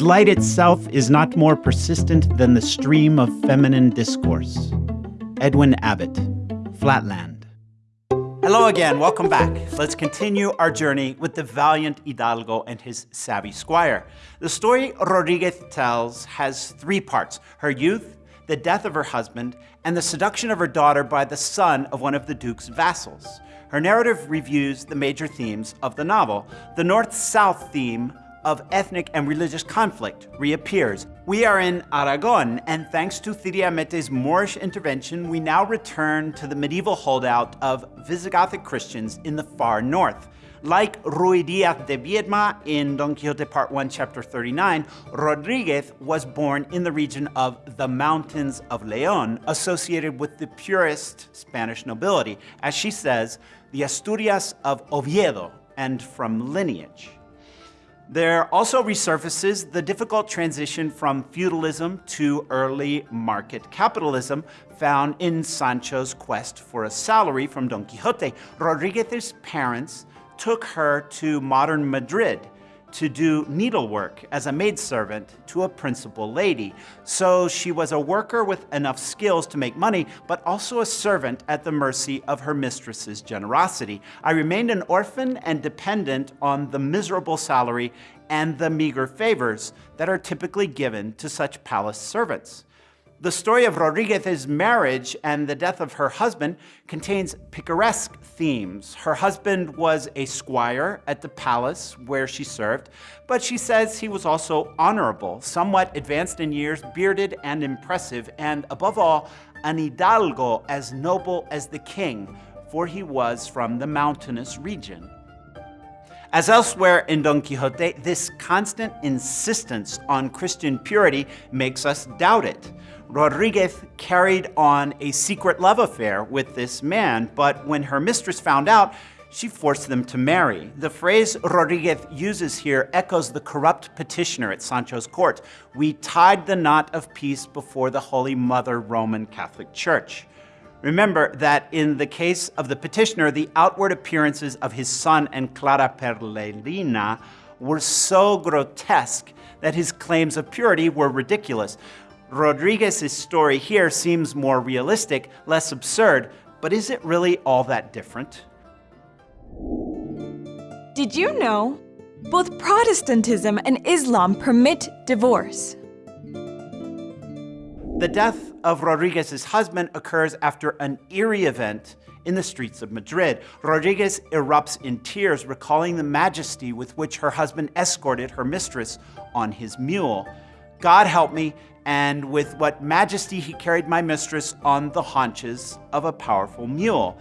light itself is not more persistent than the stream of feminine discourse. Edwin Abbott, Flatland. Hello again, welcome back. Let's continue our journey with the valiant Hidalgo and his savvy squire. The story Rodriguez tells has three parts her youth, the death of her husband, and the seduction of her daughter by the son of one of the Duke's vassals. Her narrative reviews the major themes of the novel. The North South theme of ethnic and religious conflict reappears. We are in Aragon, and thanks to Cide Hamete's Moorish intervention, we now return to the medieval holdout of Visigothic Christians in the far north. Like Ruy Diaz de Viedma in Don Quixote Part 1, Chapter 39, Rodriguez was born in the region of the Mountains of Leon, associated with the purest Spanish nobility, as she says, the Asturias of Oviedo, and from lineage. There also resurfaces the difficult transition from feudalism to early market capitalism found in Sancho's quest for a salary from Don Quixote. Rodriguez's parents took her to modern Madrid to do needlework as a maidservant to a principal lady. So she was a worker with enough skills to make money, but also a servant at the mercy of her mistress's generosity. I remained an orphan and dependent on the miserable salary and the meager favors that are typically given to such palace servants. The story of Rodriguez's marriage and the death of her husband contains picaresque themes. Her husband was a squire at the palace where she served, but she says he was also honorable, somewhat advanced in years, bearded and impressive, and above all, an hidalgo as noble as the king, for he was from the mountainous region. As elsewhere in Don Quixote, this constant insistence on Christian purity makes us doubt it. Rodriguez carried on a secret love affair with this man, but when her mistress found out, she forced them to marry. The phrase Rodriguez uses here echoes the corrupt petitioner at Sancho's court. We tied the knot of peace before the Holy Mother Roman Catholic Church. Remember that in the case of the petitioner, the outward appearances of his son and Clara Perlerina were so grotesque that his claims of purity were ridiculous. Rodriguez's story here seems more realistic, less absurd, but is it really all that different? Did you know? Both Protestantism and Islam permit divorce. The death of Rodriguez's husband occurs after an eerie event in the streets of Madrid. Rodriguez erupts in tears, recalling the majesty with which her husband escorted her mistress on his mule. God help me, and with what majesty he carried my mistress on the haunches of a powerful mule.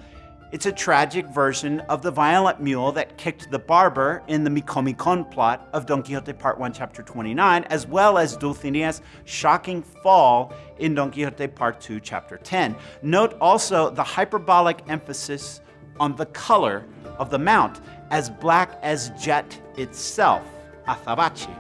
It's a tragic version of the violent mule that kicked the barber in the Micomicon plot of Don Quixote Part 1, Chapter 29, as well as Dulcinea's shocking fall in Don Quixote Part 2, Chapter 10. Note also the hyperbolic emphasis on the color of the mount, as black as jet itself, azabache.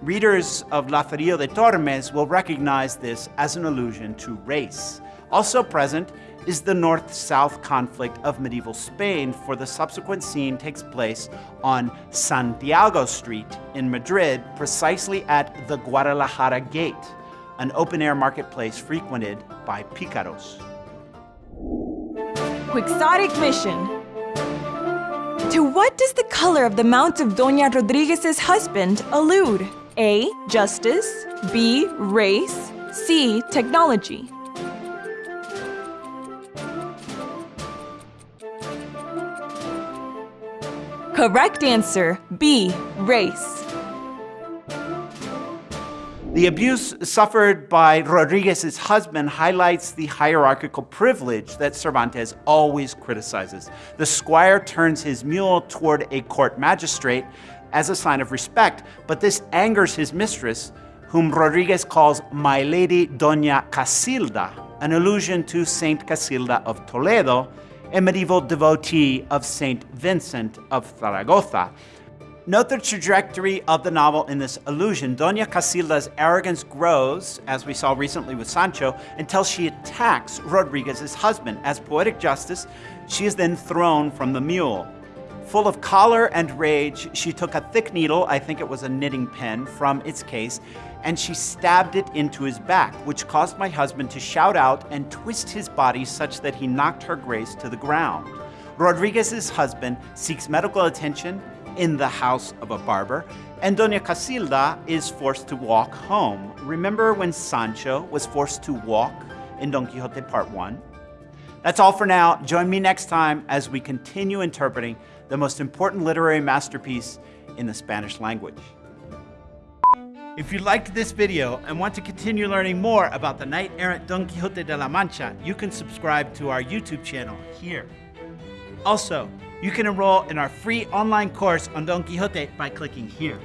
Readers of Lazarillo de Tormes will recognize this as an allusion to race. Also present is the north-south conflict of medieval Spain, for the subsequent scene takes place on Santiago Street in Madrid, precisely at the Guadalajara Gate, an open-air marketplace frequented by picaros. Quixotic mission. To what does the color of the mount of Doña Rodriguez's husband allude? A. Justice B. Race C. Technology Correct answer, B, race. The abuse suffered by Rodriguez's husband highlights the hierarchical privilege that Cervantes always criticizes. The squire turns his mule toward a court magistrate as a sign of respect, but this angers his mistress, whom Rodriguez calls My Lady Doña Casilda, an allusion to Saint Casilda of Toledo, a medieval devotee of Saint Vincent of Zaragoza. Note the trajectory of the novel in this allusion. Doña Casilda's arrogance grows, as we saw recently with Sancho, until she attacks Rodriguez's husband. As poetic justice, she is then thrown from the mule. Full of choler and rage, she took a thick needle, I think it was a knitting pen, from its case, and she stabbed it into his back, which caused my husband to shout out and twist his body such that he knocked her grace to the ground. Rodriguez's husband seeks medical attention in the house of a barber, and Doña Casilda is forced to walk home. Remember when Sancho was forced to walk in Don Quixote Part 1? That's all for now. Join me next time as we continue interpreting the most important literary masterpiece in the Spanish language. If you liked this video and want to continue learning more about the knight-errant Don Quixote de la Mancha, you can subscribe to our YouTube channel here. Also, you can enroll in our free online course on Don Quixote by clicking here.